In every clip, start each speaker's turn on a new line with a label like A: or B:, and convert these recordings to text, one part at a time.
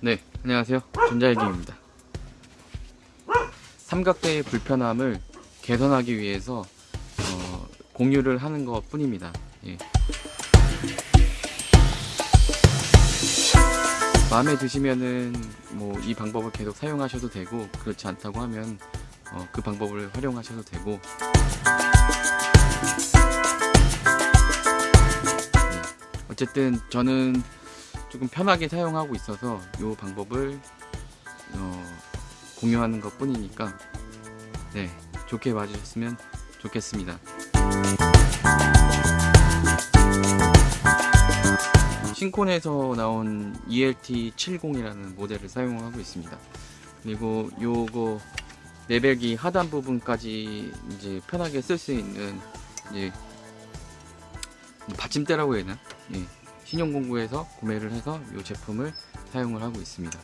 A: 네, 안녕하세요. 전자일기입니다. 삼각대의 불편함을 개선하기 위해서 어, 공유를 하는 것 뿐입니다. 예. 마음에 드시면은 뭐 이 방법을 계속 사용하셔도 되고 그렇지 않다고 하면 어, 그 방법을 활용하셔도 되고 네. 어쨌든 저는 조금 편하게 사용하고 있어서 이 방법을 어, 공유하는 것 뿐이니까 네 좋게 봐주셨으면 좋겠습니다 신콘에서 나온 E ELT70이라는 모델을 사용하고 있습니다 그리고 요거 레벨기 하단 부분까지 이제 편하게 쓸 수 있는 이제 뭐 받침대라고 해야 되나? 예. 신용공구에서 구매를 해서 이 제품을 사용을 하고 있습니다.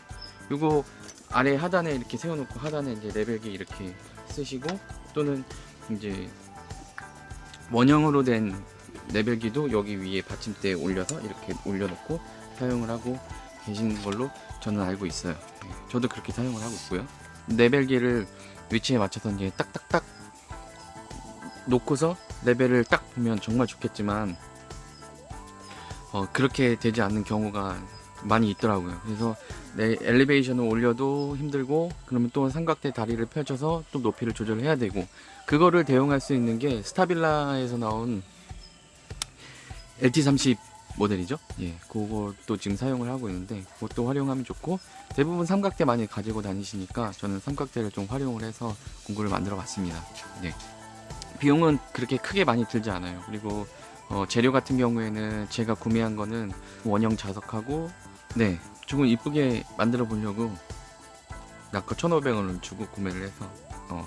A: 요거 아래 하단에 이렇게 세워놓고 하단에 이제 레벨기 이렇게 쓰시고 또는 이제 원형으로 된 레벨기도 여기 위에 받침대에 올려서 이렇게 올려놓고 사용을 하고 계시는 걸로 저는 알고 있어요. 예, 저도 그렇게 사용을 하고 있고요. 레벨기를 위치에 맞춰서 이제 딱딱딱 놓고서 레벨을 딱 보면 정말 좋겠지만 어, 그렇게 되지 않는 경우가 많이 있더라고요. 그래서 내 엘리베이션을 올려도 힘들고 그러면 또 삼각대 다리를 펼쳐서 또 높이를 조절해야 되고 그거를 대응할 수 있는 게 스타빌라에서 나온 LT30 모델이죠. 예, 그것도 지금 사용을 하고 있는데 그것도 활용하면 좋고 대부분 삼각대 많이 가지고 다니시니까 저는 삼각대를 좀 활용을 해서 공구를 만들어 봤습니다. 네. 비용은 그렇게 크게 많이 들지 않아요. 그리고 어, 재료 같은 경우에는 제가 구매한 거는 원형 자석하고 네 조금 이쁘게 만들어 보려고 아까 1,500원을 주고 구매를 해서 어,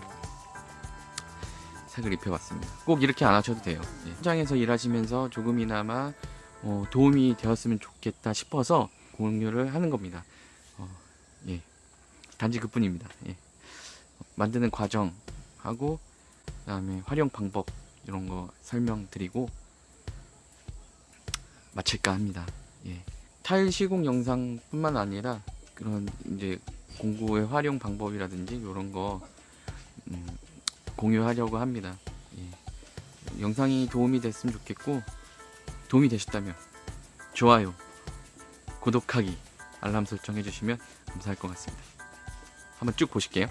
A: 색을 입혀봤습니다. 꼭 이렇게 안 하셔도 돼요. 예. 현장에서 일하시면서 조금이나마 어, 도움이 되었으면 좋겠다 싶어서 공유를 하는 겁니다. 어, 예. 단지 그뿐입니다. 예. 만드는 과정하고 그 다음에 활용 방법 이런 거 설명드리고 마칠까 합니다. 예. 타일 시공 영상뿐만 아니라 그런 이제 공구의 활용 방법이라든지 이런 거 음, 공유하려고 합니다. 예. 영상이 도움이 됐으면 좋겠고 도움이 되셨다면 좋아요, 구독하기, 알람 설정 해주시면 감사할 것 같습니다. 한번 쭉 보실게요.